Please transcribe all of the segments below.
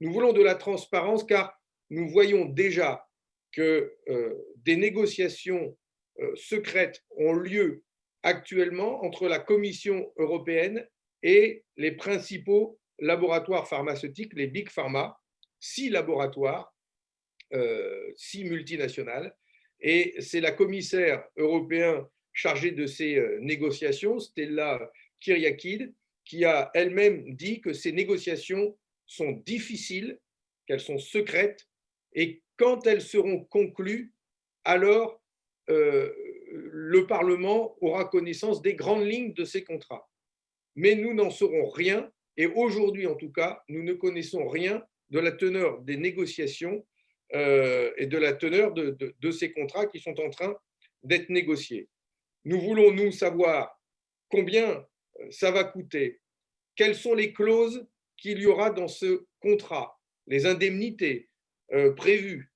Nous voulons de la transparence car nous voyons déjà que euh, des négociations euh, secrètes ont lieu actuellement entre la Commission européenne et les principaux laboratoires pharmaceutiques, les Big Pharma, six laboratoires, euh, six multinationales, et c'est la commissaire européenne chargée de ces négociations, Stella Kyriakid, qui a elle-même dit que ces négociations sont difficiles, qu'elles sont secrètes, et quand elles seront conclues, alors euh, le Parlement aura connaissance des grandes lignes de ces contrats. Mais nous n'en saurons rien, et aujourd'hui en tout cas, nous ne connaissons rien de la teneur des négociations euh, et de la teneur de, ces contrats qui sont en train d'être négociés. Nous voulons, nous, savoir combien euh, ça va coûter, quelles sont les clauses qu'il y aura dans ce contrat, les indemnités euh, prévues,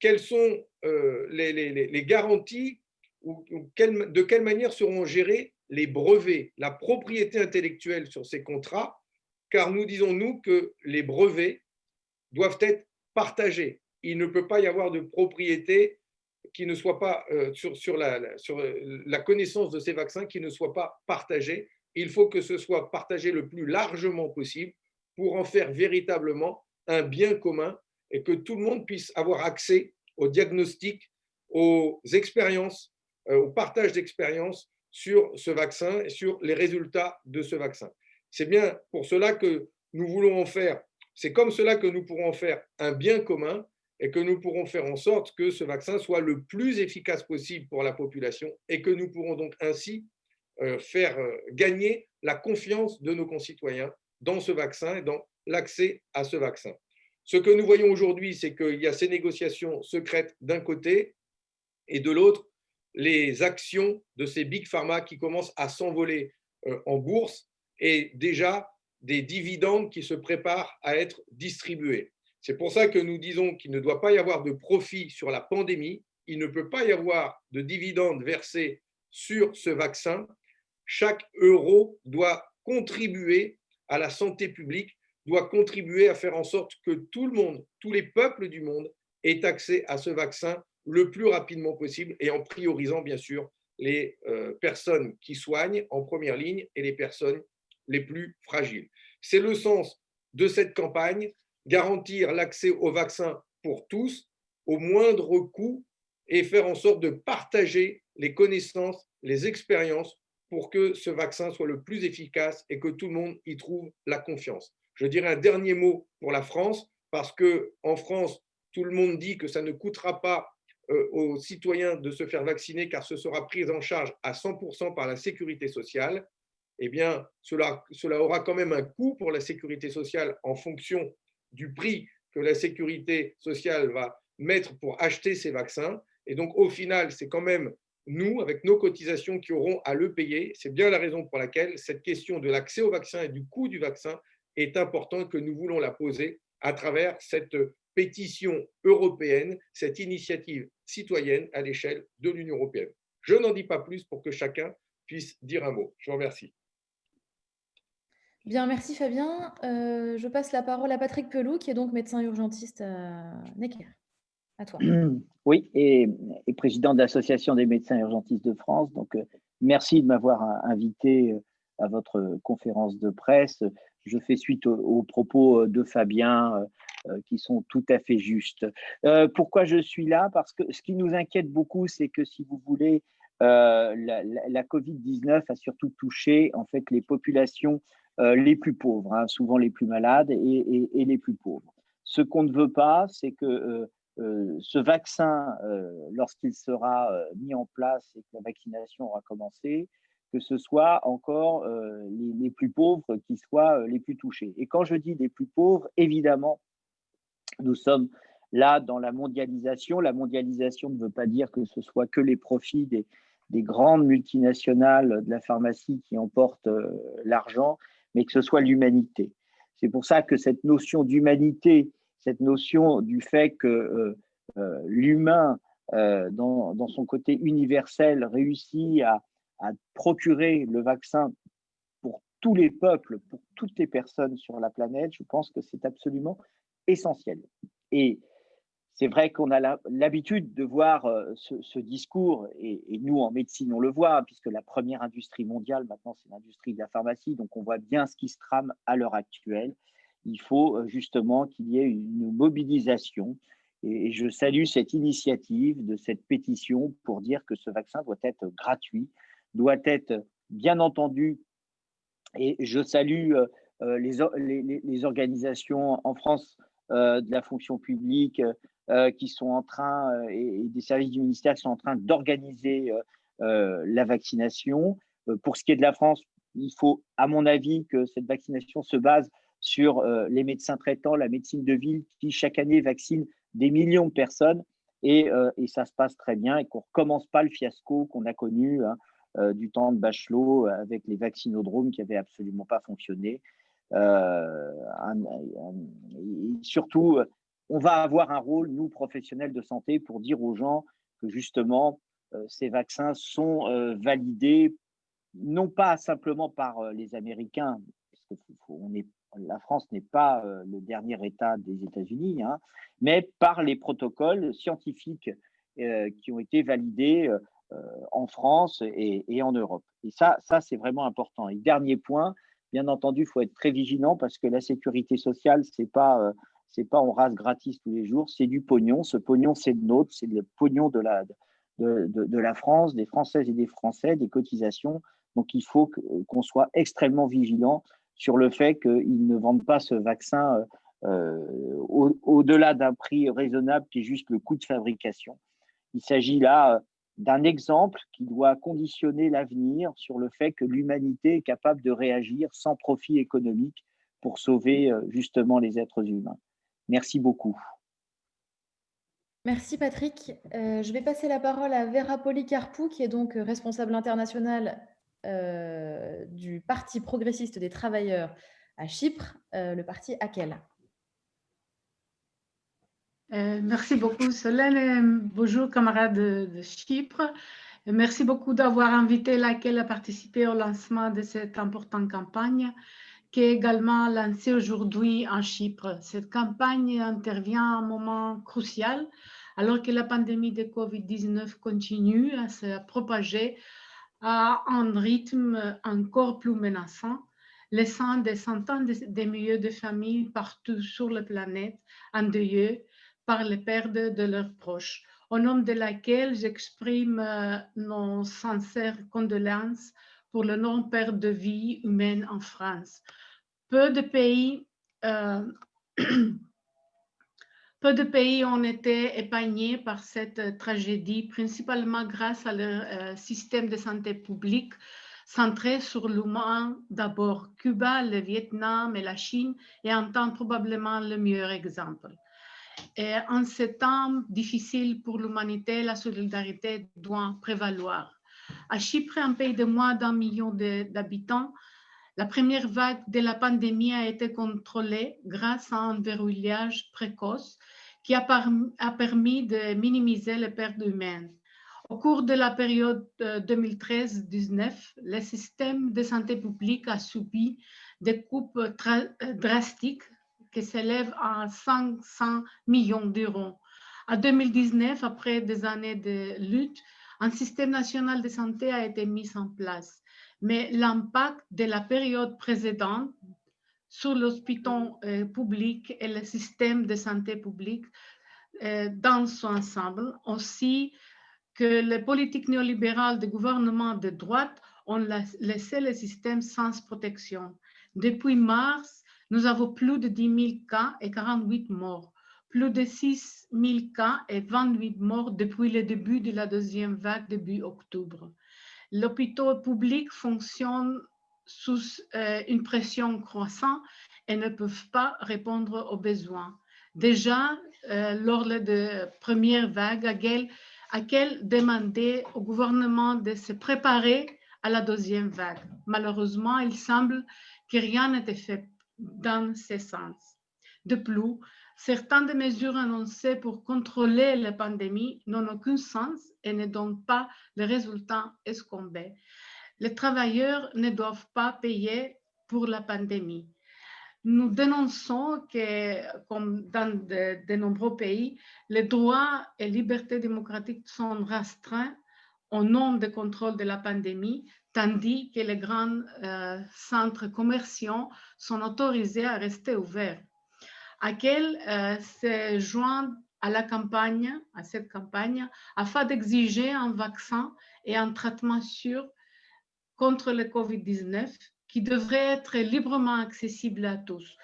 quelles sont les, garanties ou, de quelle manière seront gérés les brevets, la propriété intellectuelle sur ces contrats, car nous disons, nous, que les brevets doivent être partagés. Il ne peut pas y avoir de propriété qui ne soit pas euh, sur, euh, la connaissance de ces vaccins qui ne soit pas partagée. Il faut que ce soit partagé le plus largement possible pour en faire véritablement un bien commun et que tout le monde puisse avoir accès au diagnostic, aux expériences, euh, au partage d'expériences sur ce vaccin et sur les résultats de ce vaccin. C'est bien pour cela que nous voulons en faire, c'est comme cela que nous pourrons faire un bien commun et que nous pourrons faire en sorte que ce vaccin soit le plus efficace possible pour la population et que nous pourrons donc ainsi faire euh, gagner la confiance de nos concitoyens dans ce vaccin et dans l'accès à ce vaccin. Ce que nous voyons aujourd'hui, c'est qu'il y a ces négociations secrètes d'un côté et de l'autre, les actions de ces big pharma qui commencent à s'envoler euh, en bourse et déjà des dividendes qui se préparent à être distribués. C'est pour ça que nous disons qu'il ne doit pas y avoir de profit sur la pandémie, il ne peut pas y avoir de dividendes versés sur ce vaccin. Chaque euro doit contribuer à la santé publique, doit contribuer à faire en sorte que tout le monde, tous les peuples du monde aient accès à ce vaccin le plus rapidement possible et en priorisant bien sûr les euh, personnes qui soignent en première ligne et les personnes les plus fragiles. C'est le sens de cette campagne, garantir l'accès au vaccin pour tous au moindre coût et faire en sorte de partager les connaissances, les expériences pour que ce vaccin soit le plus efficace et que tout le monde y trouve la confiance. Je dirais un dernier mot pour la France, parce qu'en France, tout le monde dit que ça ne coûtera pas euh, aux citoyens de se faire vacciner car ce sera pris en charge à 100% par la sécurité sociale, eh bien, cela, cela aura quand même un coût pour la sécurité sociale en fonction du prix que la sécurité sociale va mettre pour acheter ces vaccins. Et donc, au final, c'est quand même nous, avec nos cotisations, qui aurons à le payer. C'est bien la raison pour laquelle cette question de l'accès au vaccin et du coût du vaccin est importante que nous voulons la poser à travers cette pétition européenne, cette initiative citoyenne à l'échelle de l'Union européenne. Je n'en dis pas plus pour que chacun puisse dire un mot. Je vous remercie. Bien, merci Fabien. Euh, je passe la parole à Patrick Pelou, qui est donc médecin urgentiste à Necker. À toi. Oui, et, président de l'Association des médecins urgentistes de France. Donc, euh, merci de m'avoir invité euh, à votre conférence de presse. Je fais suite aux propos de Fabien euh, qui sont tout à fait justes. Euh, pourquoi je suis là? Parce que ce qui nous inquiète beaucoup, c'est que si vous voulez, euh, la, Covid-19 a surtout touché en fait les populations les plus pauvres, hein, souvent les plus malades et, les plus pauvres. Ce qu'on ne veut pas, c'est que ce vaccin, lorsqu'il sera mis en place et que la vaccination aura commencé, que ce soit encore les, plus pauvres qui soient les plus touchés. Et quand je dis les plus pauvres, évidemment, nous sommes là dans la mondialisation. La mondialisation ne veut pas dire que ce soit que les profits des, grandes multinationales de la pharmacie qui emportent euh, l'argent, mais que ce soit l'humanité. C'est pour ça que cette notion d'humanité, cette notion du fait que euh, euh, l'humain, dans, son côté universel, réussit à, procurer le vaccin pour tous les peuples, pour toutes les personnes sur la planète, je pense que c'est absolument essentiel. Et c'est vrai qu'on a l'habitude de voir euh, ce, discours, et, nous en médecine on le voit, puisque la première industrie mondiale maintenant c'est l'industrie de la pharmacie, donc on voit bien ce qui se trame à l'heure actuelle. Il faut euh, justement qu'il y ait une mobilisation, et je salue cette initiative de cette pétition pour dire que ce vaccin doit être gratuit, doit être bien entendu, et je salue euh, les, organisations en France de la fonction publique, euh, qui sont en train, euh, et, des services du ministère qui sont en train d'organiser euh, la vaccination. pour ce qui est de la France, il faut, à mon avis, que cette vaccination se base sur les médecins traitants, la médecine de ville, qui chaque année vaccine des millions de personnes. Et, et ça se passe très bien et qu'on ne recommence pas le fiasco qu'on a connu hein, du temps de Bachelot avec les vaccinodromes qui n'avaient absolument pas fonctionné. surtout, on va avoir un rôle, nous, professionnels de santé, pour dire aux gens que justement, euh, ces vaccins sont euh, validés, non pas simplement par euh, les Américains, parce que la France n'est pas le dernier État des États-Unis, hein, mais par les protocoles scientifiques qui ont été validés en France et, en Europe. Et ça, ça c'est vraiment important. Et dernier point, bien entendu, il faut être très vigilant parce que la sécurité sociale, ce n'est pas c'est pas on rase gratis tous les jours, c'est du pognon. Ce pognon, c'est le nôtre, c'est le pognon de la, de, la France, des Françaises et des Français, des cotisations. Donc, il faut qu'on soit extrêmement vigilant sur le fait qu'ils ne vendent pas ce vaccin euh, au-delà d'un prix raisonnable qui est juste le coût de fabrication. Il s'agit là d'un exemple qui doit conditionner l'avenir sur le fait que l'humanité est capable de réagir sans profit économique pour sauver euh, justement les êtres humains. Merci beaucoup. Merci Patrick. Euh, je vais passer la parole à Vera Policarpou, qui est donc responsable internationale euh, du Parti progressiste des travailleurs à Chypre, euh, le parti AKEL. merci beaucoup Solène. Bonjour camarades de, Chypre. Merci beaucoup d'avoir invité l'AKEL à participer au lancement de cette importante campagne qui est également lancée aujourd'hui en Chypre. Cette campagne intervient à un moment crucial alors que la pandémie de COVID-19 continue à se propager à un rythme encore plus menaçant, laissant des centaines de, milliers de familles partout sur la planète endeuillées par les pertes de leurs proches, au nom de laquelle j'exprime euh, nos sincères condoléances pour le non-perte de vie humaine en France, peu de pays, euh, peu de pays ont été épargnés par cette tragédie, principalement grâce à leur euh, système de santé publique centré sur l'humain d'abord. Cuba, le Vietnam et la Chine et en temps probablement le meilleur exemple. En ces temps difficiles pour l'humanité, la solidarité doit prévaloir. À Chypre, un pays de moins d'un million d'habitants, la première vague de la pandémie a été contrôlée grâce à un verrouillage précoce qui a, permis de minimiser les pertes humaines. Au cours de la période 2013-19, le système de santé publique a subi des coupes drastiques qui s'élèvent à 500 millions d'euros. En 2019, après des années de lutte, un système national de santé a été mis en place mais l'impact de la période précédente sur l'hôpital euh, public et le système de santé publique euh, dans son ensemble, ainsi que les politiques néolibérales des gouvernements de droite ont laissé le système sans protection. Depuis mars, nous avons plus de 10 000 cas et 48 morts, plus de 6 000 cas et 28 morts depuis le début de la deuxième vague début octobre. L'hôpital public fonctionne sous euh, une pression croissante et ne peuvent pas répondre aux besoins. Déjà, euh, lors de la première vague, à quelle au gouvernement de se préparer à la deuxième vague. Malheureusement, il semble que rien n'était fait dans ce sens. De plus, certaines des mesures annoncées pour contrôler la pandémie n'ont aucun sens et ne donnent pas les résultats escomptés. Les travailleurs ne doivent pas payer pour la pandémie. Nous dénonçons que, comme dans de, nombreux pays, les droits et libertés démocratiques sont restreints au nom de contrôle de la pandémie, tandis que les grands euh, centres commerciaux sont autorisés à rester ouverts. À quel euh, se joint à la campagne, à cette campagne, afin d'exiger un vaccin et un traitement sûr contre le COVID-19 qui devrait être librement accessible à tous.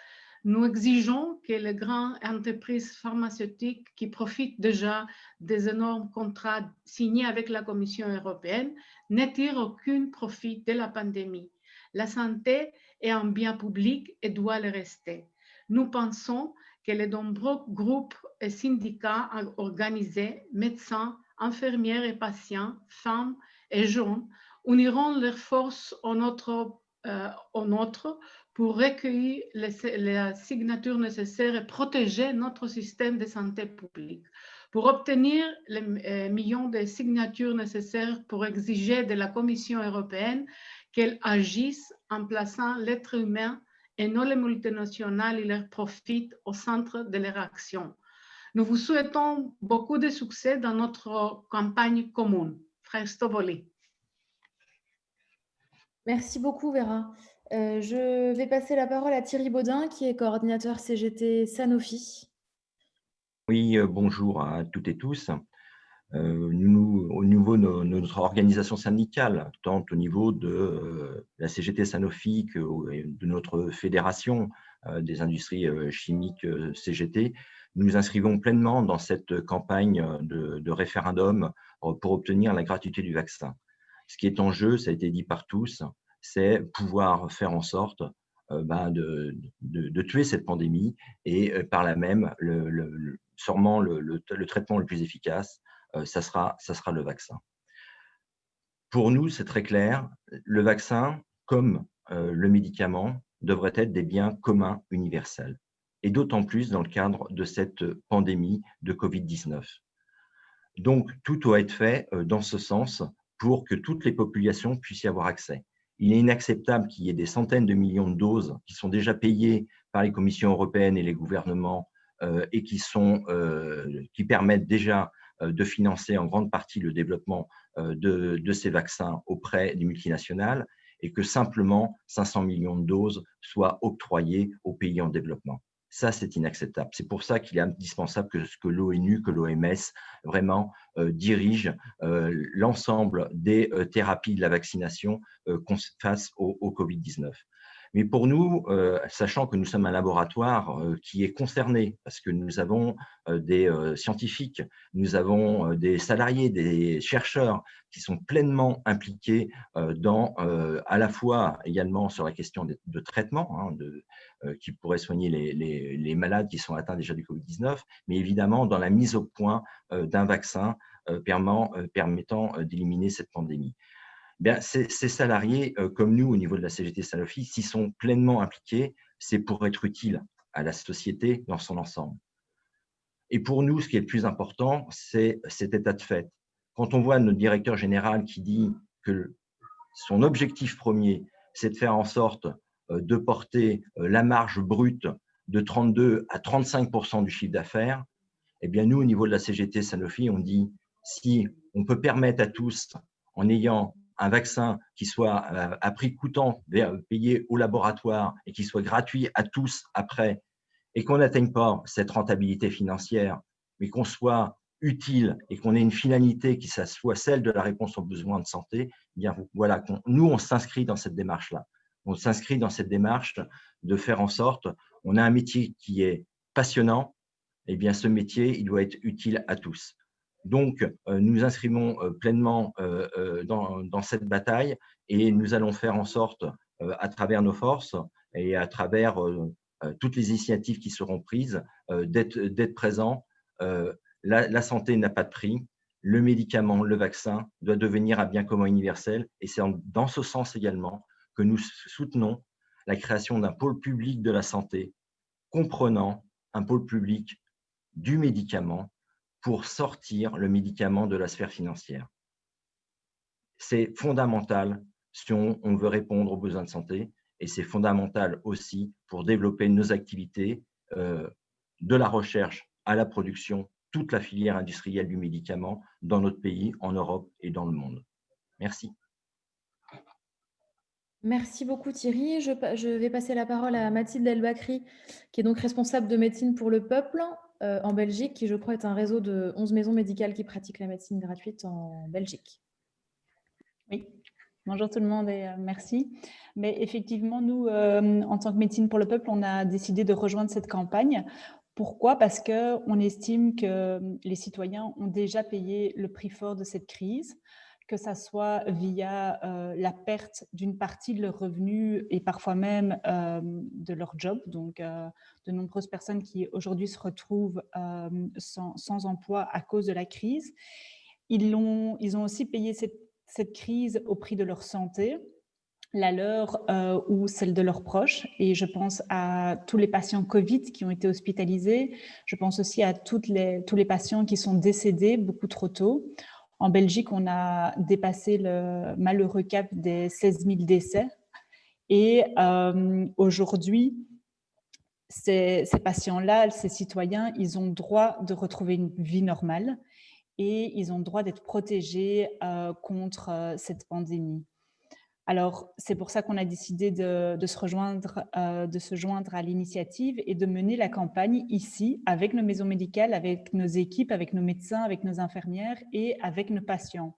Nous exigeons que les grandes entreprises pharmaceutiques qui profitent déjà des énormes contrats signés avec la Commission européenne ne aucun profit de la pandémie. La santé est un bien public et doit le rester. Nous pensons que les nombreux groupes et syndicats organisés, médecins, infirmières et patients, femmes et jeunes, uniront leurs forces en notre, euh, pour recueillir les, signatures nécessaires et protéger notre système de santé publique. Pour obtenir les euh, millions de signatures nécessaires pour exiger de la Commission européenne qu'elle agisse en plaçant l'être humain et non les multinationales et leurs profits au centre de leur action. Nous vous souhaitons beaucoup de succès dans notre campagne commune. Frère Stovoli. Merci beaucoup, Vera. Euh, je vais passer la parole à Thierry Baudin, qui est coordinateur CGT Sanofi. Oui, euh, bonjour à toutes et tous. Euh, au niveau de notre organisation syndicale, tant au niveau de la CGT Sanofi que de notre fédération des industries chimiques CGT, nous nous inscrivons pleinement dans cette campagne de, référendum pour obtenir la gratuité du vaccin. Ce qui est en jeu, ça a été dit par tous, c'est pouvoir faire en sorte ben, de, de, tuer cette pandémie et par là même, le, sûrement le, traitement le plus efficace, euh, ça, sera, ça sera le vaccin. Pour nous, c'est très clair, le vaccin, comme euh, le médicament, devrait être des biens communs universels, et d'autant plus dans le cadre de cette pandémie de Covid-19. Donc, tout doit être fait euh, dans ce sens pour que toutes les populations puissent y avoir accès. Il est inacceptable qu'il y ait des centaines de millions de doses qui sont déjà payées par les commissions européennes et les gouvernements et qui, sont, qui permettent déjà euh, de financer en grande partie le développement euh, de, ces vaccins auprès des multinationales et que simplement 500 millions de doses soient octroyées aux pays en développement. Ça, c'est inacceptable. C'est pour ça qu'il est indispensable que, l'ONU, que l'OMS vraiment euh, dirige l'ensemble des thérapies de la vaccination face au Covid-19. Mais pour nous, euh, sachant que nous sommes un laboratoire euh, qui est concerné, parce que nous avons euh, des scientifiques, nous avons des salariés, des chercheurs qui sont pleinement impliqués à la fois également sur la question de, traitement, hein, qui pourrait soigner les, les, malades qui sont atteints déjà du Covid-19, mais évidemment dans la mise au point d'un vaccin permettant d'éliminer cette pandémie. Eh ces, salariés, euh, comme nous au niveau de la CGT Sanofi, s'y sont pleinement impliqués, c'est pour être utile à la société dans son ensemble. Et pour nous, ce qui est le plus important, c'est cet état de fait. Quand on voit notre directeur général qui dit que son objectif premier, c'est de faire en sorte euh, de porter euh, la marge brute de 32 à 35 du chiffre d'affaires, eh bien nous, au niveau de la CGT Sanofi, on dit si on peut permettre à tous, en ayant un vaccin qui soit euh, à prix coûtant, payé au laboratoire et qui soit gratuit à tous après, et qu'on n'atteigne pas cette rentabilité financière, mais qu'on soit utile et qu'on ait une finalité qui soit celle de la réponse aux besoins de santé, eh bien voilà, nous, on s'inscrit dans cette démarche-là. On s'inscrit dans cette démarche de faire en sorte, on a un métier qui est passionnant, et eh bien ce métier, il doit être utile à tous. Donc, euh, nous inscrivons euh, pleinement euh, dans, cette bataille et nous allons faire en sorte, à travers nos forces et à travers toutes les initiatives qui seront prises, d'être présents. La, santé n'a pas de prix. Le médicament, le vaccin doit devenir un bien commun universel. Et c'est dans ce sens également que nous soutenons la création d'un pôle public de la santé comprenant un pôle public du médicament pour sortir le médicament de la sphère financière. C'est fondamental si on, veut répondre aux besoins de santé et c'est fondamental aussi pour développer nos activités euh, de la recherche à la production, toute la filière industrielle du médicament dans notre pays, en Europe et dans le monde. Merci. Merci beaucoup Thierry. Je, vais passer la parole à Mathilde Elbakri, qui est donc responsable de médecine pour le peuple euh, en Belgique, qui je crois est un réseau de 11 maisons médicales qui pratiquent la médecine gratuite en Belgique. Oui, bonjour tout le monde et euh, merci. Mais effectivement, nous, euh, en tant que médecine pour le peuple, on a décidé de rejoindre cette campagne. Pourquoi? Parce qu'on estime que les citoyens ont déjà payé le prix fort de cette crise que ça soit via euh, la perte d'une partie de leurs revenus et parfois même euh, de leur job. Donc, euh, de nombreuses personnes qui aujourd'hui se retrouvent sans, emploi à cause de la crise. Ils ont, ils ont aussi payé cette, crise au prix de leur santé, la leur ou celle de leurs proches. Et je pense à tous les patients Covid qui ont été hospitalisés. Je pense aussi à toutes les, tous les patients qui sont décédés beaucoup trop tôt. En Belgique, on a dépassé le malheureux cap des 16 000 décès. Et euh, aujourd'hui, ces, patients-là, ces citoyens, ils ont droit de retrouver une vie normale et ils ont droit d'être protégés euh, contre euh, cette pandémie. Alors, c'est pour ça qu'on a décidé de, se rejoindre, euh, de se joindre à l'initiative et de mener la campagne ici, avec nos maisons médicales, avec nos équipes, avec nos médecins, avec nos infirmières et avec nos patients,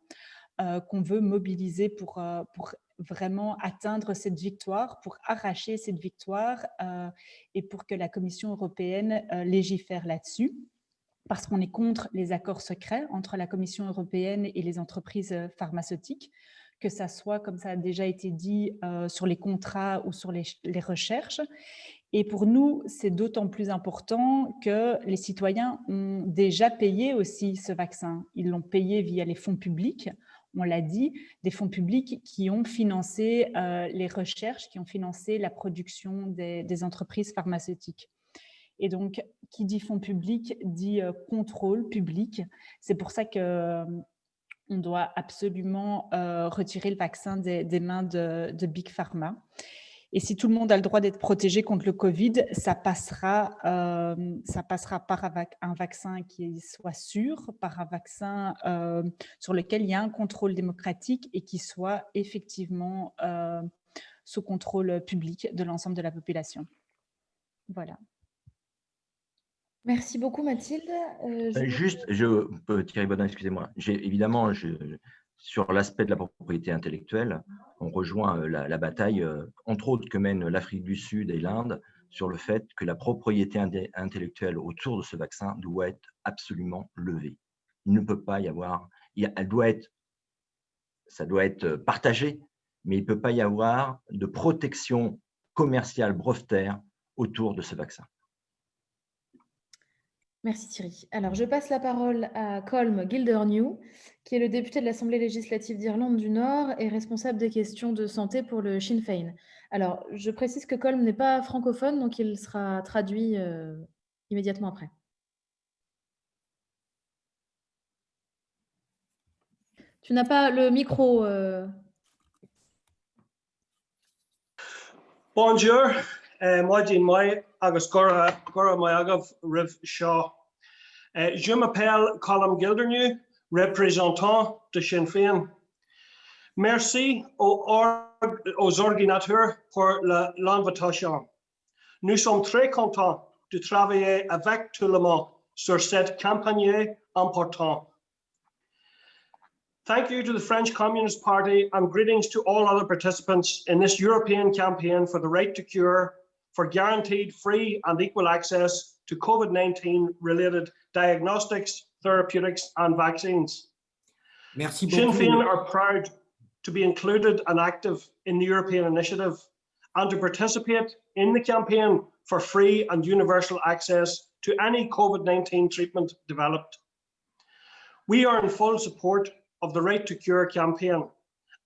euh, qu'on veut mobiliser euh, pour vraiment atteindre cette victoire, pour arracher cette victoire et pour que la Commission européenne légifère là-dessus. Parce qu'on est contre les accords secrets entre la Commission européenne et les entreprises pharmaceutiques que ça soit, comme ça a déjà été dit, euh, sur les contrats ou sur les, recherches. Et pour nous, c'est d'autant plus important que les citoyens ont déjà payé aussi ce vaccin. Ils l'ont payé via les fonds publics, on l'a dit, des fonds publics qui ont financé euh, les recherches, qui ont financé la production des, entreprises pharmaceutiques. Et donc, qui dit fonds publics dit euh, contrôle public. C'est pour ça que on doit absolument euh, retirer le vaccin des, mains de, Big Pharma. Et si tout le monde a le droit d'être protégé contre le Covid, ça passera, euh, ça passera par un vaccin qui soit sûr, par un vaccin euh, sur lequel il y a un contrôle démocratique et qui soit effectivement sous contrôle public de l'ensemble de la population. Voilà. Merci beaucoup Mathilde. Euh, euh, juste, je, Thierry Bodin, excusez-moi. Évidemment, sur l'aspect de la propriété intellectuelle, on rejoint euh, la, bataille, entre autres, que mènent l'Afrique du Sud et l'Inde sur le fait que la propriété intellectuelle autour de ce vaccin doit être absolument levée. Il ne peut pas y avoir, elle doit être, ça doit être partagé, mais il ne peut pas y avoir de protection commerciale brevetaire autour de ce vaccin. Merci Thierry. Alors, je passe la parole à Colm Gildernew, qui est le député de l'Assemblée législative d'Irlande du Nord et responsable des questions de santé pour le Sinn Féin. Alors, je précise que Colm n'est pas francophone, donc il sera traduit euh, immédiatement après. Tu n'as pas le micro. Euh. Bonjour, euh, moi, moi, agus gora mai agah rih seo. Je m'appelle Colin Gildernew, représentant de Sinn Féin. Merci aux, aux organisateurs pour l'invitation. Nous sommes très contents de travailler avec tout le monde sur cette campagne importante. Thank you to the French Communist Party and greetings to all other participants in this European campaign for the right to cure for guaranteed free and equal access to COVID-19 related diagnostics, therapeutics and vaccines. Merci Sinn Féin are proud to be included and active in the European initiative and to participate in the campaign for free and universal access to any COVID-19 treatment developed. We are in full support of the Right to Cure campaign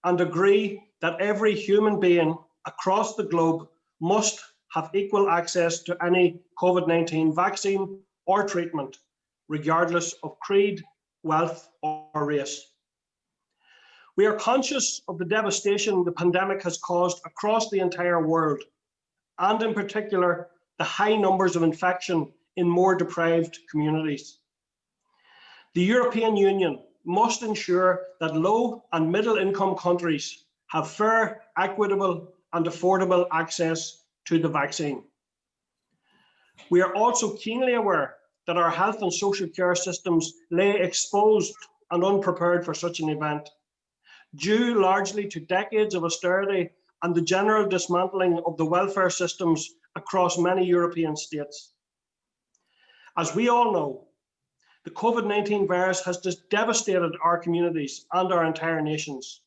and agree that every human being across the globe must have equal access to any COVID-19 vaccine or treatment, regardless of creed, wealth or race. We are conscious of the devastation the pandemic has caused across the entire world, and in particular, the high numbers of infection in more deprived communities. The European Union must ensure that low and middle income countries have fair, equitable and affordable access to the vaccine. We are also keenly aware that our health and social care systems lay exposed and unprepared for such an event, due largely to decades of austerity and the general dismantling of the welfare systems across many European states. As we all know, the COVID-19 virus has just devastated our communities and our entire nations.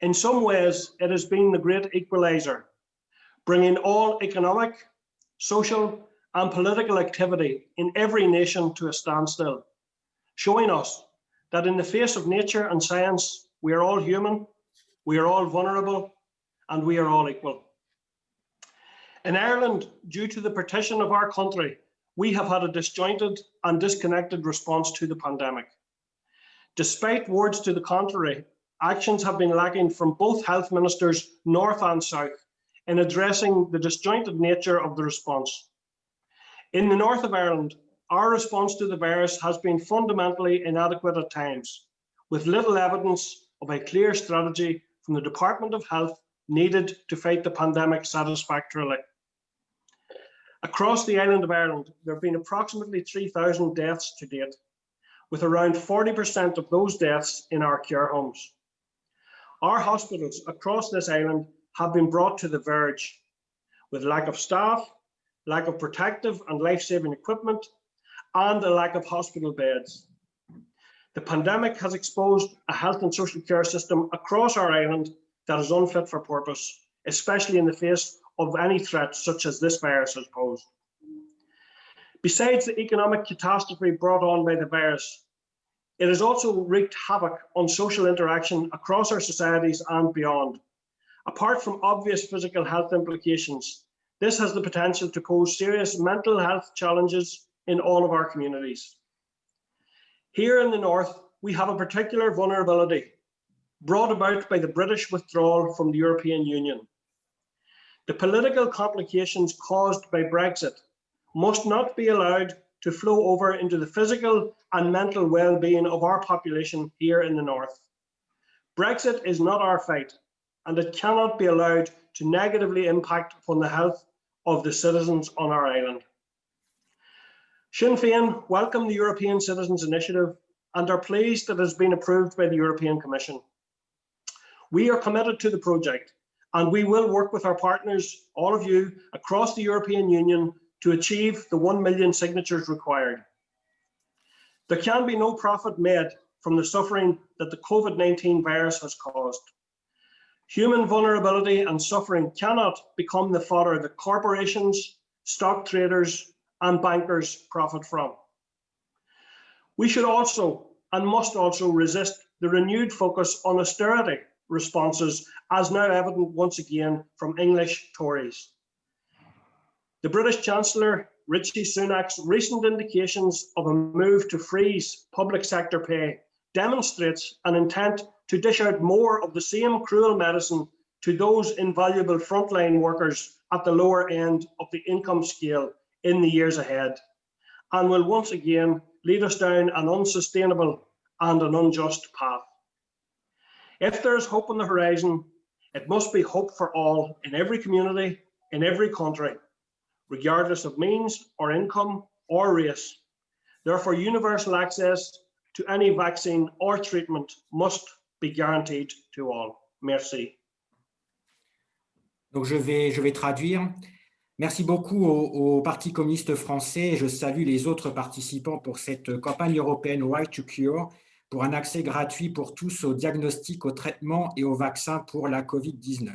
In some ways, it has been the great equalizer, bringing all economic, social and political activity in every nation to a standstill, showing us that in the face of nature and science, we are all human, we are all vulnerable, and we are all equal. In Ireland, due to the partition of our country, we have had a disjointed and disconnected response to the pandemic. Despite words to the contrary, actions have been lacking from both health ministers, north and south, in addressing the disjointed nature of the response. In the north of Ireland, our response to the virus has been fundamentally inadequate at times, with little evidence of a clear strategy from the Department of Health needed to fight the pandemic satisfactorily. Across the island of Ireland, there have been approximately 3,000 deaths to date, with around 40% of those deaths in our care homes. Our hospitals across this island have been brought to the verge with lack of staff, lack of protective and life-saving equipment, and a lack of hospital beds. The pandemic has exposed a health and social care system across our island that is unfit for purpose, especially in the face of any threat such as this virus has posed. Besides the economic catastrophe brought on by the virus, it has also wreaked havoc on social interaction across our societies and beyond. Apart from obvious physical health implications, this has the potential to pose serious mental health challenges in all of our communities. Here in the North, we have a particular vulnerability brought about by the British withdrawal from the European Union. The political complications caused by Brexit must not be allowed to flow over into the physical and mental well-being of our population here in the North. Brexit is not our fight, and it cannot be allowed to negatively impact upon the health of the citizens on our island. Sinn Féin welcome the European Citizens Initiative and are pleased that it has been approved by the European Commission. We are committed to the project and we will work with our partners, all of you, across the European Union to achieve the 1 million signatures required. There can be no profit made from the suffering that the COVID-19 virus has caused. Human vulnerability and suffering cannot become the fodder that corporations, stock traders and bankers profit from. We should also and must also resist the renewed focus on austerity responses as now evident once again from English Tories. The British Chancellor Richie Sunak's recent indications of a move to freeze public sector pay demonstrates an intent to dish out more of the same cruel medicine to those invaluable frontline workers at the lower end of the income scale in the years ahead, and will once again lead us down an unsustainable and an unjust path. If there is hope on the horizon, it must be hope for all in every community, in every country, regardless of means or income or race. Therefore, universal access to any vaccine or treatment must be guaranteed to all. Merci. Donc je vais, je vais traduire. Merci beaucoup au, au, Parti communiste français. Je salue les autres participants pour cette campagne européenne Right to Cure pour un accès gratuit pour tous au diagnostic, au traitement et au vaccin pour la COVID-19.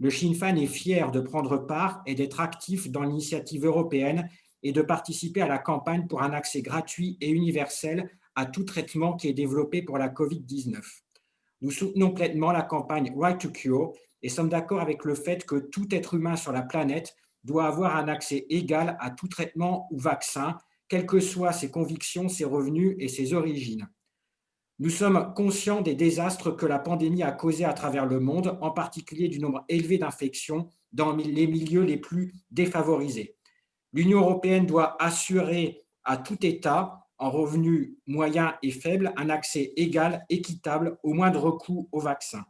Le Sinn Féin est fier de prendre part et d'être actif dans l'initiative européenne et de participer à la campagne pour un accès gratuit et universel à tout traitement qui est développé pour la COVID-19. Nous soutenons pleinement la campagne Right to Cure et sommes d'accord avec le fait que tout être humain sur la planète doit avoir un accès égal à tout traitement ou vaccin, quelles que soient ses convictions, ses revenus et ses origines. Nous sommes conscients des désastres que la pandémie a causés à travers le monde, en particulier du nombre élevé d'infections dans les milieux les plus défavorisés. L'Union européenne doit assurer à tout État, en revenus moyens et faibles, un accès égal, équitable, au moindre coût au vaccin.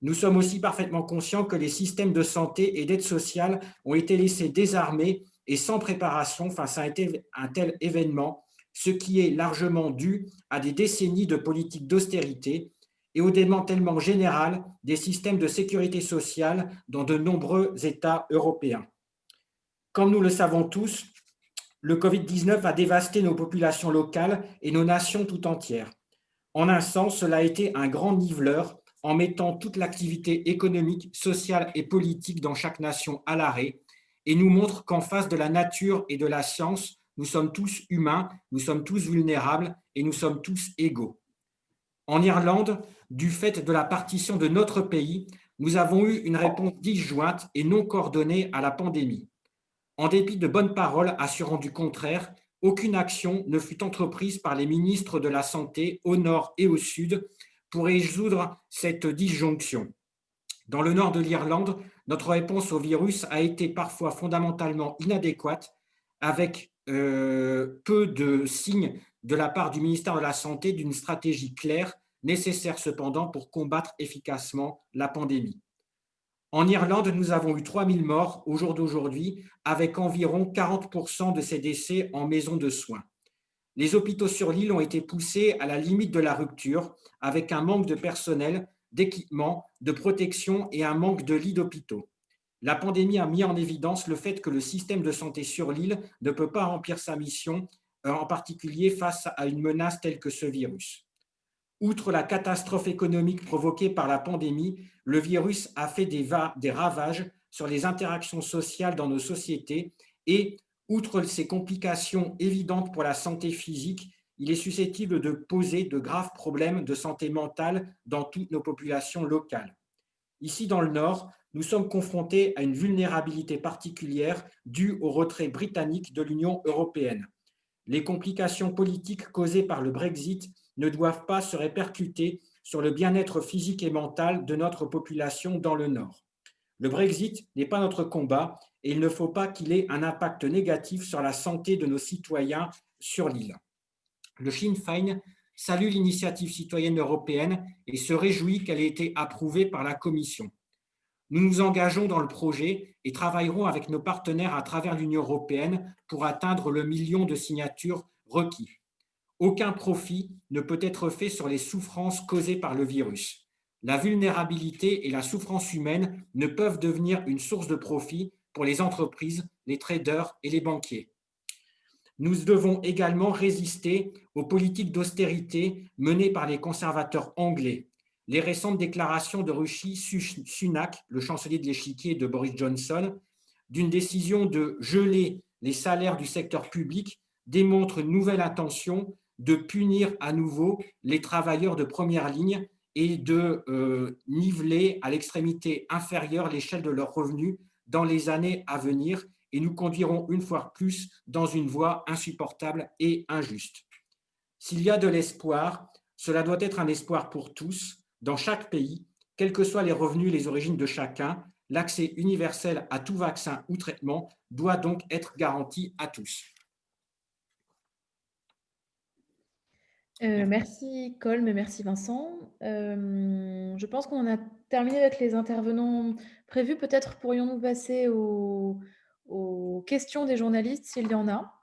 Nous sommes aussi parfaitement conscients que les systèmes de santé et d'aide sociale ont été laissés désarmés et sans préparation face à un tel événement, ce qui est largement dû à des décennies de politiques d'austérité et au démantèlement général des systèmes de sécurité sociale dans de nombreux États européens. Comme nous le savons tous, le Covid-19 a dévasté nos populations locales et nos nations tout entières. En un sens, cela a été un grand niveleur en mettant toute l'activité économique, sociale et politique dans chaque nation à l'arrêt et nous montre qu'en face de la nature et de la science, nous sommes tous humains, nous sommes tous vulnérables et nous sommes tous égaux. En Irlande, du fait de la partition de notre pays, nous avons eu une réponse disjointe et non coordonnée à la pandémie. En dépit de bonnes paroles assurant du contraire, aucune action ne fut entreprise par les ministres de la Santé au nord et au sud pour résoudre cette disjonction. Dans le nord de l'Irlande, notre réponse au virus a été parfois fondamentalement inadéquate, avec euh, peu de signes de la part du ministère de la Santé d'une stratégie claire, nécessaire cependant pour combattre efficacement la pandémie. En Irlande, nous avons eu 3000 morts au jour d'aujourd'hui, avec environ 40% de ces décès en maison de soins. Les hôpitaux sur l'île ont été poussés à la limite de la rupture, avec un manque de personnel, d'équipement, de protection et un manque de lits d'hôpitaux. La pandémie a mis en évidence le fait que le système de santé sur l'île ne peut pas remplir sa mission, euh, en particulier face à une menace telle que ce virus. Outre la catastrophe économique provoquée par la pandémie, le virus a fait des, ravages sur les interactions sociales dans nos sociétés et, outre ces complications évidentes pour la santé physique, il est susceptible de poser de graves problèmes de santé mentale dans toutes nos populations locales. Ici, dans le Nord, nous sommes confrontés à une vulnérabilité particulière due au retrait britannique de l'Union européenne. Les complications politiques causées par le Brexit ne doivent pas se répercuter sur le bien-être physique et mental de notre population dans le Nord. Le Brexit n'est pas notre combat et il ne faut pas qu'il ait un impact négatif sur la santé de nos citoyens sur l'île. Le Sinn Féin salue l'initiative citoyenne européenne et se réjouit qu'elle ait été approuvée par la Commission. Nous nous engageons dans le projet et travaillerons avec nos partenaires à travers l'Union européenne pour atteindre le million de signatures requis. Aucun profit ne peut être fait sur les souffrances causées par le virus. La vulnérabilité et la souffrance humaine ne peuvent devenir une source de profit pour les entreprises, les traders et les banquiers. Nous devons également résister aux politiques d'austérité menées par les conservateurs anglais. Les récentes déclarations de Rishi Sunak, le chancelier de l'échiquier de Boris Johnson, d'une décision de geler les salaires du secteur public démontrent une nouvelle intention de punir à nouveau les travailleurs de première ligne et de euh, niveler à l'extrémité inférieure l'échelle de leurs revenus dans les années à venir et nous conduirons une fois plus dans une voie insupportable et injuste. S'il y a de l'espoir, cela doit être un espoir pour tous, dans chaque pays, quels que soient les revenus et les origines de chacun, l'accès universel à tout vaccin ou traitement doit donc être garanti à tous. Euh, merci Colm et merci Vincent. Euh, je pense qu'on a terminé avec les intervenants prévus. Peut-être pourrions-nous passer aux, aux questions des journalistes s'il y en a.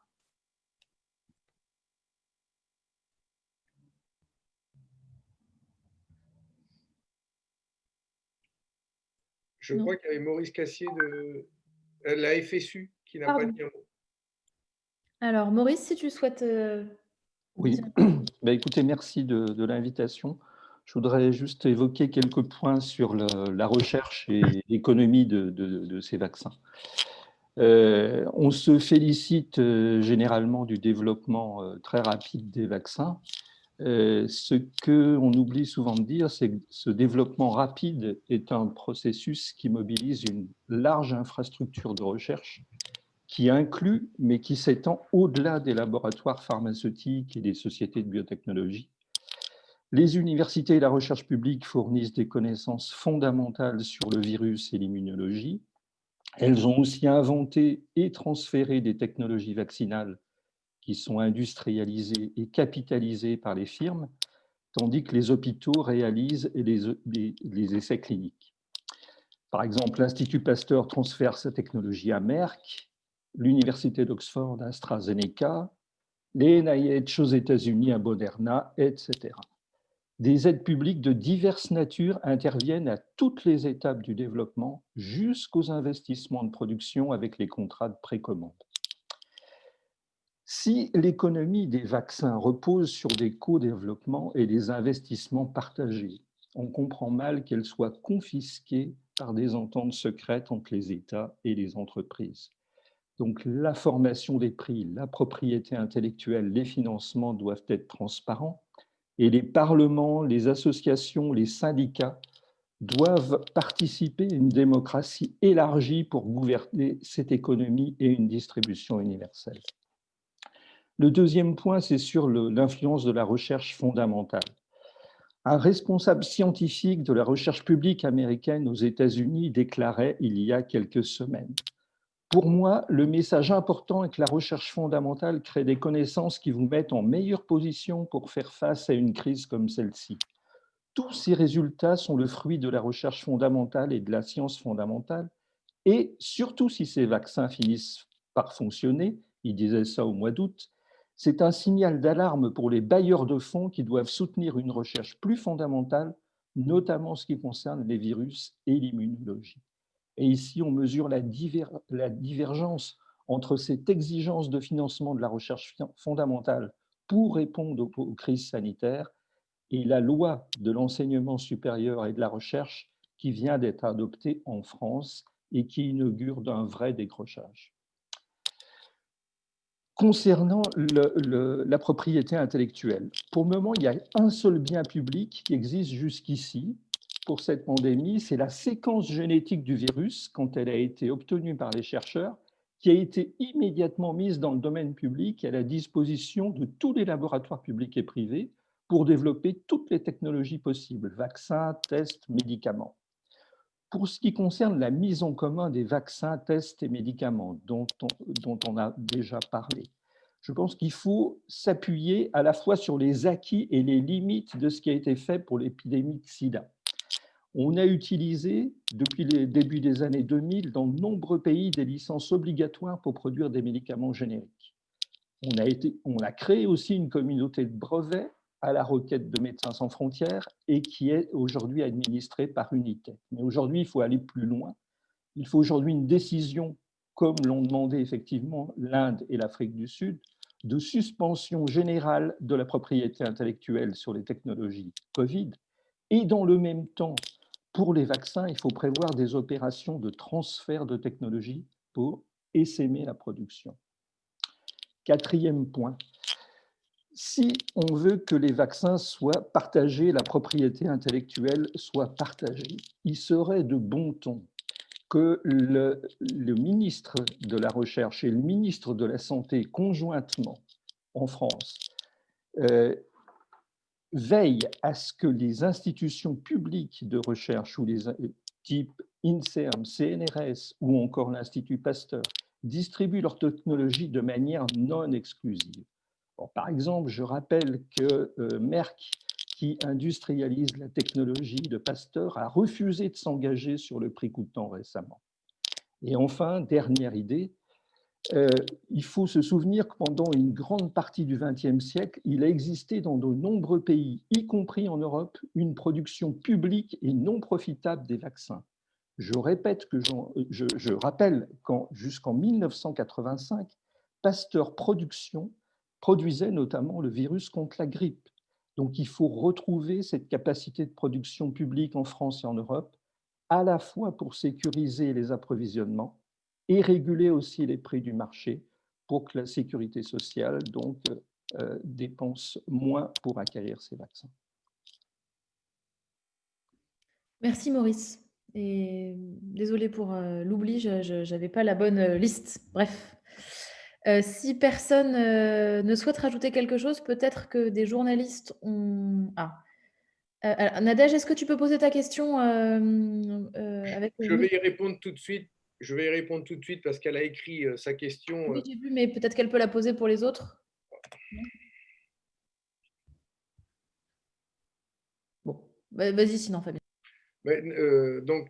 Je crois qu'il y avait Maurice Cassier de euh, la FSU qui n'a pas dit un mot. Alors, Maurice, si tu souhaites... Oui, bah, écoutez, merci de, l'invitation. Je voudrais juste évoquer quelques points sur la recherche et l'économie de, ces vaccins. Euh, on se félicite euh, généralement du développement euh, très rapide des vaccins. ce qu'on oublie souvent de dire, c'est que ce développement rapide est un processus qui mobilise une large infrastructure de recherche qui inclut, mais qui s'étend au-delà des laboratoires pharmaceutiques et des sociétés de biotechnologie. Les universités et la recherche publique fournissent des connaissances fondamentales sur le virus et l'immunologie. Elles ont aussi inventé et transféré des technologies vaccinales qui sont industrialisées et capitalisées par les firmes, tandis que les hôpitaux réalisent les, essais cliniques. Par exemple, l'Institut Pasteur transfère sa technologie à Merck, l'Université d'Oxford AstraZeneca, les NIH aux États-Unis à Moderna, etc. Des aides publiques de diverses natures interviennent à toutes les étapes du développement jusqu'aux investissements de production avec les contrats de précommande. Si l'économie des vaccins repose sur des co-développements et des investissements partagés, on comprend mal qu'elle soit confisquée par des ententes secrètes entre les États et les entreprises. Donc la formation des prix, la propriété intellectuelle, les financements doivent être transparents et les parlements, les associations, les syndicats doivent participer à une démocratie élargie pour gouverner cette économie et une distribution universelle. Le deuxième point, c'est sur l'influence de la recherche fondamentale. Un responsable scientifique de la recherche publique américaine aux États-Unis déclarait il y a quelques semaines pour moi, le message important est que la recherche fondamentale crée des connaissances qui vous mettent en meilleure position pour faire face à une crise comme celle-ci. Tous ces résultats sont le fruit de la recherche fondamentale et de la science fondamentale, et surtout si ces vaccins finissent par fonctionner, il disait ça au mois d'août, c'est un signal d'alarme pour les bailleurs de fonds qui doivent soutenir une recherche plus fondamentale, notamment en ce qui concerne les virus et l'immunologie. Et ici, on mesure la, divergence entre cette exigence de financement de la recherche fondamentale pour répondre aux crises sanitaires et la loi de l'enseignement supérieur et de la recherche qui vient d'être adoptée en France et qui inaugure d'un vrai décrochage. Concernant la propriété intellectuelle, pour le moment, il y a un seul bien public qui existe jusqu'ici, pour cette pandémie, c'est la séquence génétique du virus, quand elle a été obtenue par les chercheurs, qui a été immédiatement mise dans le domaine public à la disposition de tous les laboratoires publics et privés pour développer toutes les technologies possibles, vaccins, tests, médicaments. Pour ce qui concerne la mise en commun des vaccins, tests et médicaments dont on, dont on a déjà parlé, je pense qu'il faut s'appuyer à la fois sur les acquis et les limites de ce qui a été fait pour l'épidémie de sida. On a utilisé, depuis le début des années 2000, dans de nombreux pays, des licences obligatoires pour produire des médicaments génériques. On a, créé aussi une communauté de brevets à la requête de Médecins sans frontières et qui est aujourd'hui administrée par Unité. Mais aujourd'hui, il faut aller plus loin. Il faut aujourd'hui une décision, comme l'ont demandé effectivement l'Inde et l'Afrique du Sud, de suspension générale de la propriété intellectuelle sur les technologies Covid et dans le même temps pour les vaccins, il faut prévoir des opérations de transfert de technologie pour essaimer la production. Quatrième point, si on veut que les vaccins soient partagés, la propriété intellectuelle soit partagée, il serait de bon ton que le, ministre de la Recherche et le ministre de la Santé conjointement en France euh, veille à ce que les institutions publiques de recherche ou les types INSERM, CNRS ou encore l'Institut Pasteur distribuent leur technologie de manière non exclusive. par exemple, je rappelle que euh, Merck, qui industrialise la technologie de Pasteur, a refusé de s'engager sur le prix coûtant récemment. Et enfin, dernière idée, euh, il faut se souvenir que pendant une grande partie du XXe siècle, il a existé dans de nombreux pays, y compris en Europe, une production publique et non profitable des vaccins. Je répète que je, je rappelle qu'en jusqu'en 1985, Pasteur Production produisait notamment le virus contre la grippe. Donc il faut retrouver cette capacité de production publique en France et en Europe, à la fois pour sécuriser les approvisionnements et réguler aussi les prix du marché pour que la sécurité sociale donc, euh, dépense moins pour acquérir ces vaccins. Merci Maurice. Et désolé pour euh, l'oubli, je n'avais pas la bonne euh, liste. Bref. si personne ne souhaite rajouter quelque chose, peut-être que des journalistes ont... Ah, Nadège, est-ce que tu peux poser ta question avec Je vais y répondre tout de suite. Je vais y répondre tout de suite parce qu'elle a écrit sa question. Oui, j'ai vu, mais peut-être qu'elle peut la poser pour les autres. Bon, vas-y sinon, Fabien. donc,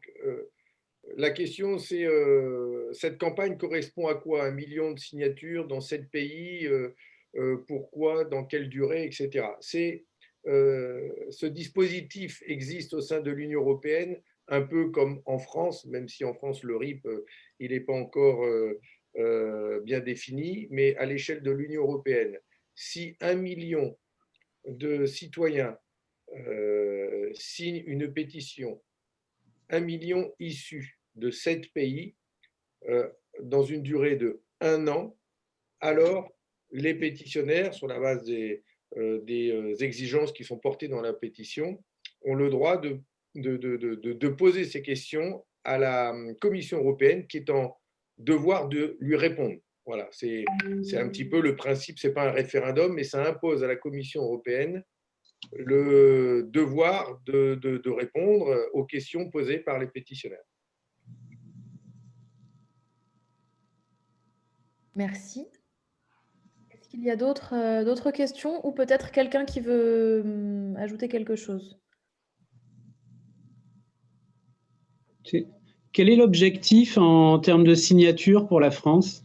la question, c'est euh, cette campagne correspond à quoi? Un million de signatures dans sept pays euh, euh, Pourquoi? Dans quelle durée? Etc. C'est ce dispositif existe au sein de l'Union européenne, un peu comme en France, même si en France le RIP il n'est pas encore bien défini, mais à l'échelle de l'Union européenne, si un million de citoyens signent une pétition un million issus de sept pays euh, dans une durée de un an, alors les pétitionnaires, sur la base des, euh, euh, exigences qui sont portées dans la pétition, ont le droit de, de, poser ces questions à la Commission européenne qui est en devoir de lui répondre. Voilà, c'est un petit peu le principe, ce n'est pas un référendum, mais ça impose à la Commission européenne le devoir de, de, de, répondre aux questions posées par les pétitionnaires. Merci. Est-ce qu'il y a d'autres euh, questions ou peut-être quelqu'un qui veut hum, ajouter quelque chose? Quel est l'objectif en termes de signature pour la France?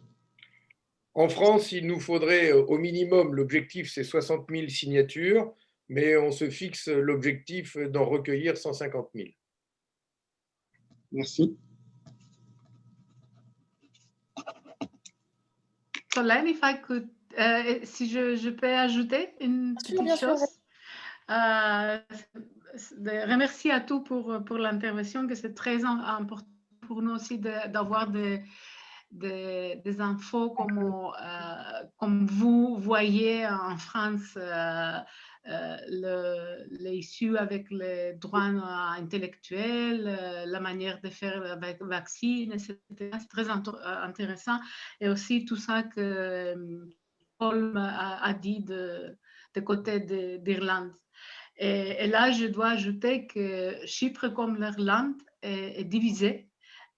En France, il nous faudrait au minimum, l'objectif c'est 60 000 signatures mais on se fixe l'objectif d'en recueillir 150 000. Merci. Solène, if I could, euh, si je, je, peux ajouter une petite bien chose? Euh, remercie à tous pour, pour l'intervention, que c'est très important pour nous aussi d'avoir des, des, infos comme, euh, comme vous voyez en France. Euh, euh, l'issue avec les droits intellectuels, euh, la manière de faire avec vaccine, etc. C'est très euh, intéressant. Et aussi tout ça que Paul a, dit de, de côté d'Irlande. Et, là, je dois ajouter que Chypre, comme l'Irlande, est, divisée.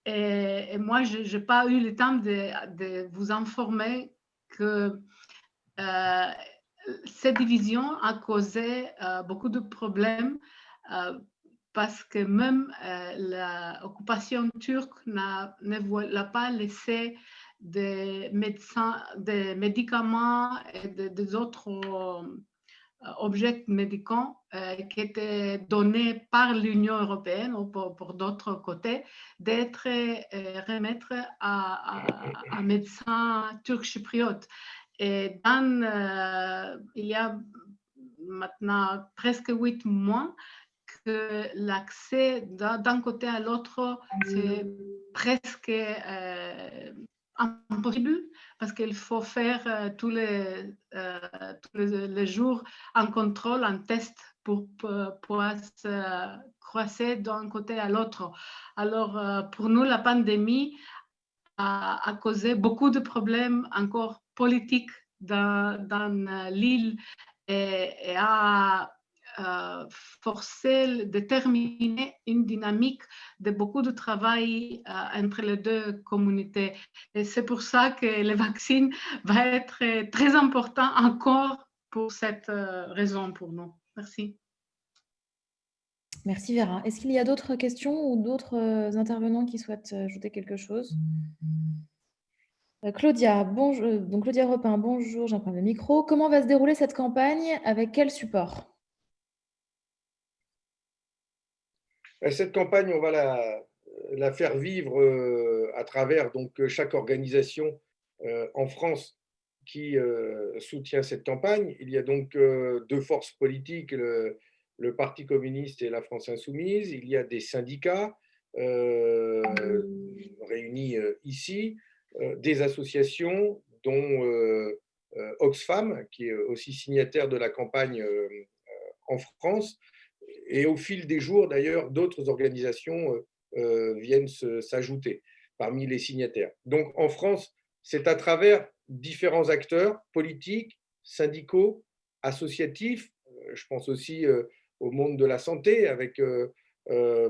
Et, moi, je n'ai pas eu le temps de, vous informer que cette division a causé euh, beaucoup de problèmes euh, parce que même euh, l'occupation turque ne pas laissé des médecins, des médicaments et des autres objets médicaux qui étaient donnés par l'Union européenne ou pour, d'autres côtés, d'être remettre à, à médecins turcs chypriotes. Et dans, euh, il y a maintenant presque huit mois que l'accès d'un côté à l'autre, c'est presque euh, impossible parce qu'il faut faire euh, tous, les, tous les, jours un contrôle, un test pour, pouvoir se croiser d'un côté à l'autre. Alors, pour nous, la pandémie a, causé beaucoup de problèmes encore politique dans, l'île et, a euh, forcé, déterminé une dynamique de beaucoup de travail euh, entre les deux communautés. Et c'est pour ça que le vaccin va être très important encore pour cette euh, raison pour nous. Merci. Merci Vera. Est-ce qu'il y a d'autres questions ou d'autres euh, intervenants qui souhaitent ajouter quelque chose? Euh, Claudia, bonjour. Euh, donc Claudia Repin, bonjour, j'emprunte le micro. Comment va se dérouler cette campagne? Avec quel support? Euh, Cette campagne, on va la, faire vivre à travers donc, chaque organisation en France qui soutient cette campagne. Il y a donc deux forces politiques, le, Parti communiste et la France insoumise. Il y a des syndicats réunis ici. Euh, des associations, dont euh, euh, Oxfam, qui est aussi signataire de la campagne en France. Et au fil des jours, d'ailleurs, d'autres organisations viennent s'ajouter parmi les signataires. Donc en France, c'est à travers différents acteurs politiques, syndicaux, associatifs, je pense aussi au monde de la santé avec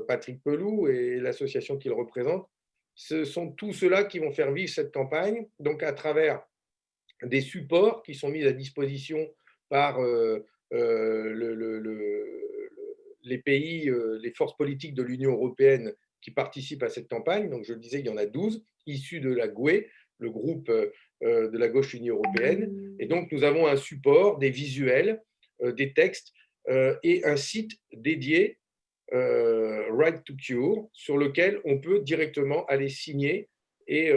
Patrick Pelou et l'association qu'il représente. Ce sont tous ceux-là qui vont faire vivre cette campagne, donc à travers des supports qui sont mis à disposition par les pays, les forces politiques de l'Union européenne qui participent à cette campagne. Donc, je le disais, il y en a 12 issus de la GUE, le groupe de la gauche unie européenne. Et donc, nous avons un support, des visuels, des textes et un site dédié, Right to Cure, sur lequel on peut directement aller signer et,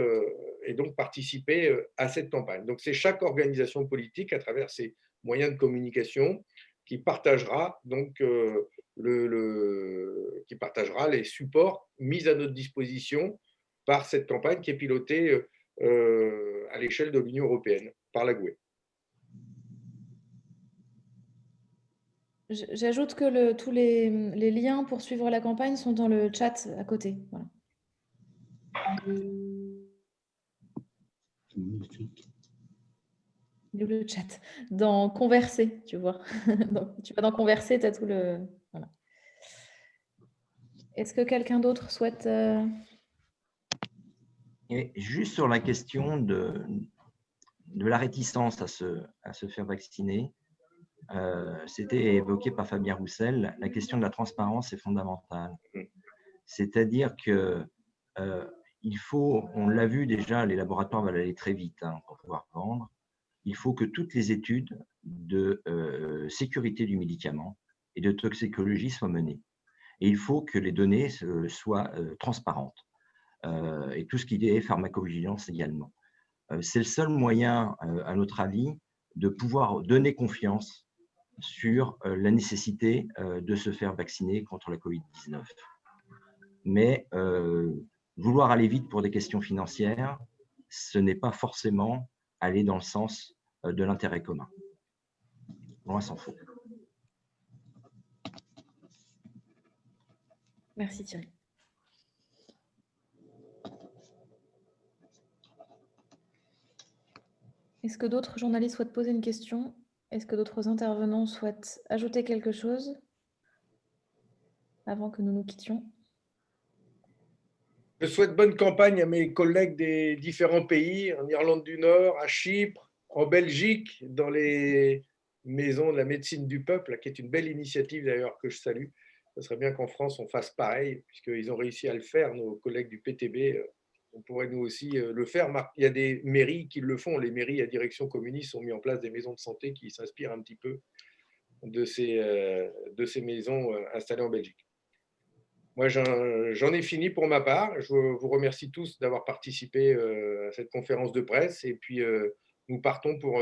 et donc participer à cette campagne. Donc, c'est chaque organisation politique, à travers ses moyens de communication, qui partagera donc le, qui partagera les supports mis à notre disposition par cette campagne qui est pilotée euh, à l'échelle de l'Union européenne par la GUE. J'ajoute que tous les, liens pour suivre la campagne sont dans le chat à côté. Voilà. Le chat? Dans Converser, tu vois. Tu vas dans Converser, tu as tout le... Voilà. Est-ce que quelqu'un d'autre souhaite... Euh, Juste sur la question de, la réticence à se, faire vacciner, euh, c'était évoqué par Fabien Roussel, la question de la transparence est fondamentale. C'est-à-dire que euh, faut, on l'a vu déjà, les laboratoires veulent aller très vite hein, pour pouvoir vendre. Il faut que toutes les études de sécurité du médicament et de toxicologie soient menées. Et il faut que les données soient transparentes. Et tout ce qui est pharmacovigilance également. C'est le seul moyen, à notre avis, de pouvoir donner confiance sur la nécessité de se faire vacciner contre la COVID-19. Mais vouloir aller vite pour des questions financières, ce n'est pas forcément aller dans le sens de l'intérêt commun. Loin s'en faut. Merci Thierry. Est-ce que d'autres journalistes souhaitent poser une question? Est-ce que d'autres intervenants souhaitent ajouter quelque chose avant que nous nous quittions? Je souhaite bonne campagne à mes collègues des différents pays, en Irlande du Nord, à Chypre, en Belgique, dans les maisons de la médecine du peuple, qui est une belle initiative d'ailleurs que je salue. Ce serait bien qu'en France, on fasse pareil, puisqu'ils ont réussi à le faire, nos collègues du PTB. Euh, on pourrait nous aussi euh, le faire. Il y a des mairies qui le font. Les mairies à direction communiste ont mis en place des maisons de santé qui s'inspirent un petit peu de ces, euh, de ces maisons installées en Belgique. Moi, j'en ai fini pour ma part. Je vous remercie tous d'avoir participé à cette conférence de presse. Et puis, nous partons pour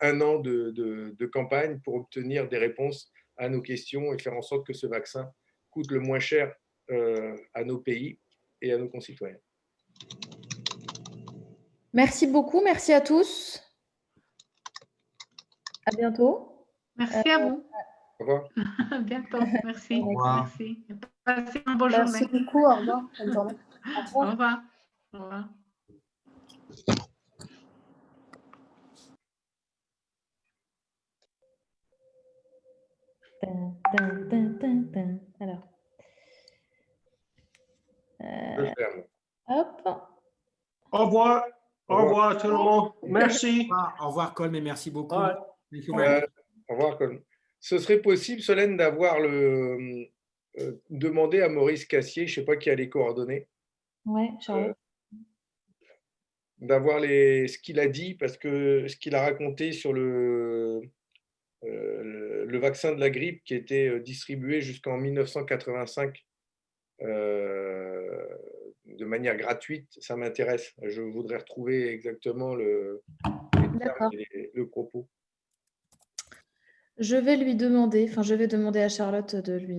un an de, de, campagne pour obtenir des réponses à nos questions et faire en sorte que ce vaccin coûte le moins cher euh, à nos pays et à nos concitoyens. Merci beaucoup, merci à tous. À bientôt. Merci à vous. Au revoir. à bientôt, merci. Au revoir. Merci. Passez une bonne journée. Merci beaucoup, au revoir. Bonne journée. Au revoir. Au revoir. Alors. Euh, hop. Au revoir. Au revoir tout le monde. Merci. Au revoir, Colm, et merci beaucoup. Euh, au revoir, Colm. Ce serait possible, Solène, d'avoir le. Euh, demander à Maurice Cassier, je ne sais pas qui a les coordonnées. Oui, Charlotte. d'avoir les, ce qu'il a dit, parce que ce qu'il a raconté sur le, euh, le vaccin de la grippe qui était euh, distribué jusqu'en 1985 euh, de manière gratuite, ça m'intéresse. Je voudrais retrouver exactement le, le propos. Je vais lui demander, enfin je vais demander à Charlotte de lui